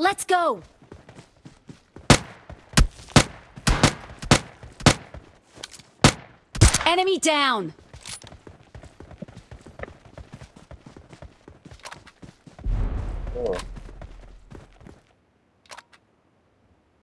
Let's go! Enemy down! Oh.